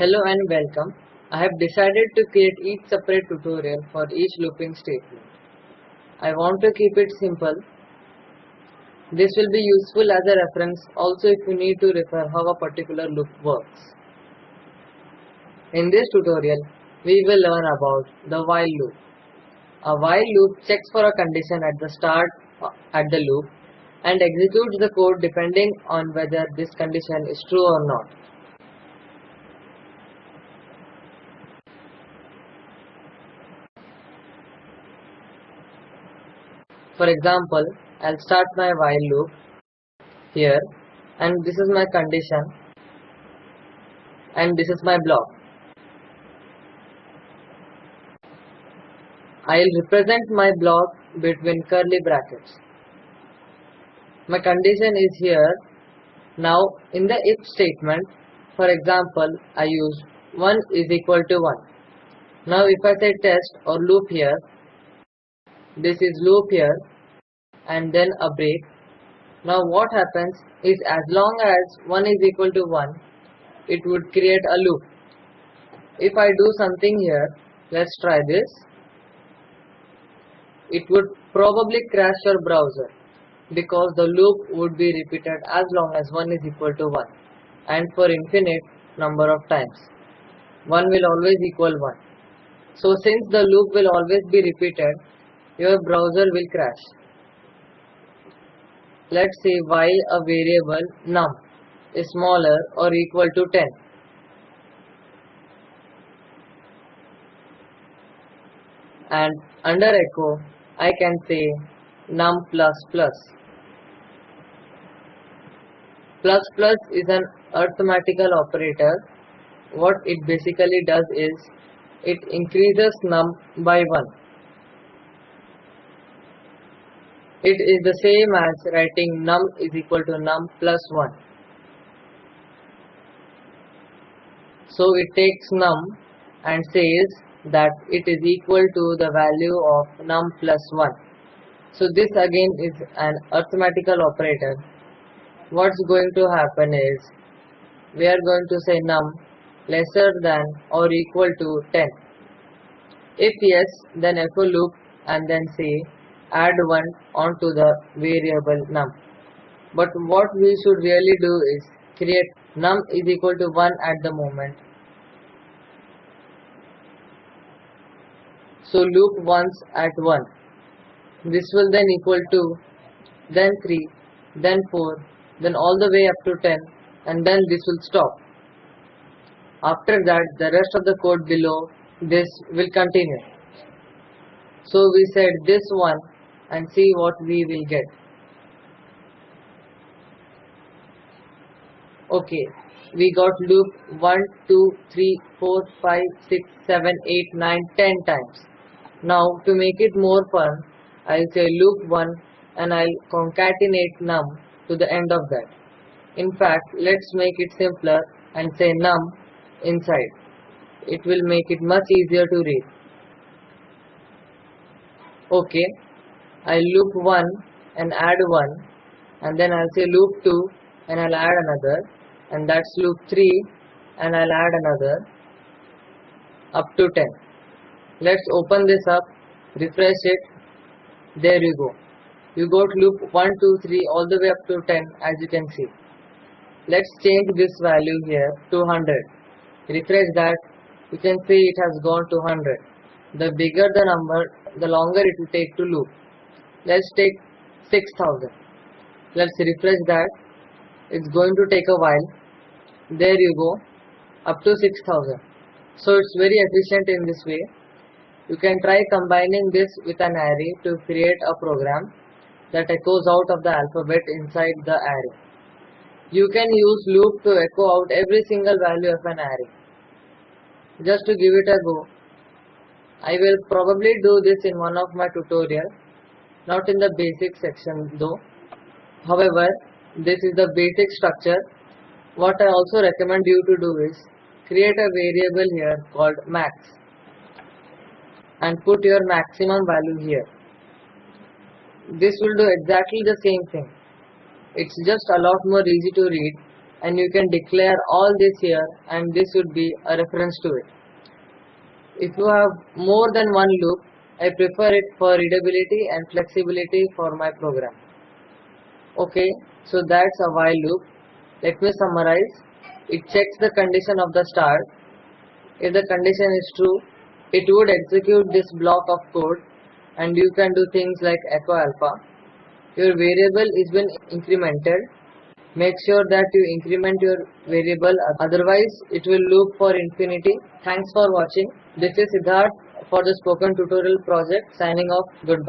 Hello and welcome. I have decided to create each separate tutorial for each looping statement. I want to keep it simple. This will be useful as a reference also if you need to refer how a particular loop works. In this tutorial, we will learn about the while loop. A while loop checks for a condition at the start at the loop and executes the code depending on whether this condition is true or not. For example, I'll start my while loop here and this is my condition and this is my block. I'll represent my block between curly brackets. My condition is here. Now in the if statement, for example, I use 1 is equal to 1. Now if I say test or loop here, this is loop here and then a break. Now what happens is as long as 1 is equal to 1, it would create a loop. If I do something here, let's try this. It would probably crash your browser because the loop would be repeated as long as 1 is equal to 1 and for infinite number of times. 1 will always equal 1. So since the loop will always be repeated, your browser will crash. Let's say while a variable num is smaller or equal to 10. And under echo, I can say num plus plus. Plus plus is an arithmetical operator. What it basically does is it increases num by 1. It is the same as writing num is equal to num plus 1. So it takes num and says that it is equal to the value of num plus 1. So this again is an arithmetical operator. What's going to happen is we are going to say num lesser than or equal to 10. If yes, then echo loop and then say add 1 onto the variable num. But what we should really do is create num is equal to 1 at the moment. So loop once at 1. This will then equal to then 3, then 4, then all the way up to 10 and then this will stop. After that the rest of the code below this will continue. So we said this one and see what we will get. Okay, we got loop 1, 2, 3, 4, 5, 6, 7, 8, 9, 10 times. Now to make it more fun, I'll say loop 1 and I'll concatenate num to the end of that. In fact, let's make it simpler and say num inside. It will make it much easier to read. Okay, I'll loop 1 and add 1 and then I'll say loop 2 and I'll add another and that's loop 3 and I'll add another up to 10. Let's open this up, refresh it, there you go. You got loop 1, 2, 3 all the way up to 10 as you can see. Let's change this value here to 100. Refresh that, you can see it has gone to 100. The bigger the number, the longer it will take to loop let's take 6000 let's refresh that. It's going to take a while. There you go. Up to 6000 so it's very efficient in this way. You can try combining this with an array to create a program that echoes out of the alphabet inside the array. You can use loop to echo out every single value of an array. Just to give it a go I will probably do this in one of my tutorials not in the basic section though. However, this is the basic structure. What I also recommend you to do is create a variable here called max and put your maximum value here. This will do exactly the same thing. It's just a lot more easy to read and you can declare all this here and this would be a reference to it. If you have more than one loop, I prefer it for readability and flexibility for my program. Okay, so that's a while loop. Let me summarize. It checks the condition of the start. If the condition is true, it would execute this block of code and you can do things like echo alpha. Your variable is been incremented. Make sure that you increment your variable otherwise it will loop for infinity. Thanks for watching. This is Siddharth for the spoken tutorial project signing off. Goodbye.